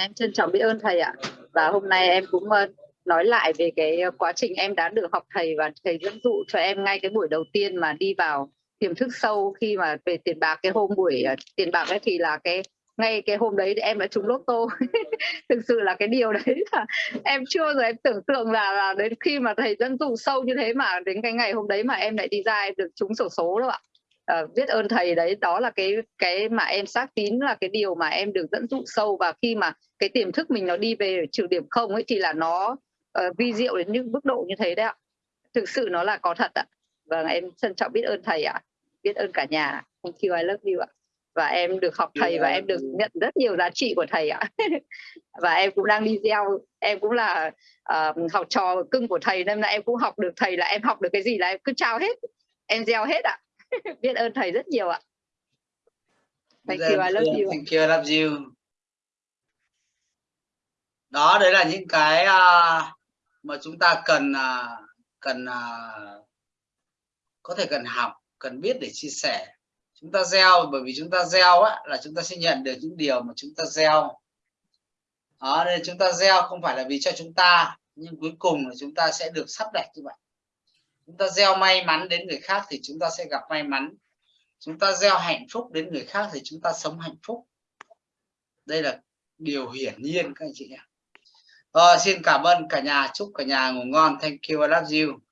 Em trân trọng biết ơn thầy ạ. Và hôm nay em cũng ờ, nói lại về cái quá trình em đã được học thầy và thầy dẫn dụ cho em ngay cái buổi đầu tiên mà đi vào tiềm thức sâu khi mà về tiền bạc. Cái hôm buổi ờ, tiền bạc ấy thì là cái ngay cái hôm đấy thì em đã trúng lốt tô thực sự là cái điều đấy là em chưa bao giờ em tưởng tượng là, là đến khi mà thầy dẫn dụ sâu như thế mà đến cái ngày hôm đấy mà em lại đi ra em được trúng sổ số đâu ạ uh, biết ơn thầy đấy. Đó là cái cái mà em xác tín là cái điều mà em được dẫn dụ sâu. Và khi mà cái tiềm thức mình nó đi về trừ điểm không ấy thì là nó uh, vi diệu đến những mức độ như thế đấy ạ. Thực sự nó là có thật ạ. Vâng em trân trọng biết ơn thầy ạ. Biết ơn cả nhà. Thank you. I love you ạ. Và em được học thầy và em được nhận rất nhiều giá trị của thầy ạ. Và em cũng đang đi gieo em cũng là uh, học trò cưng của thầy. Nên là em cũng học được thầy là em học được cái gì là em cứ trao hết. Em gieo hết ạ. biết ơn thầy rất nhiều ạ. Thank you I love you thank you I love you. Đó đấy là những cái uh, mà chúng ta cần uh, cần uh, có thể cần học cần biết để chia sẻ. Chúng ta gieo bởi vì chúng ta gieo á là chúng ta sẽ nhận được những điều mà chúng ta gieo. Đó nên chúng ta gieo không phải là vì cho chúng ta nhưng cuối cùng là chúng ta sẽ được sắp đặt như vậy chúng ta gieo may mắn đến người khác thì chúng ta sẽ gặp may mắn. Chúng ta gieo hạnh phúc đến người khác thì chúng ta sống hạnh phúc. Đây là điều hiển nhiên, các anh chị ạ ờ, xin cảm ơn cả nhà. Chúc cả nhà ngủ ngon. Thank you. I love you.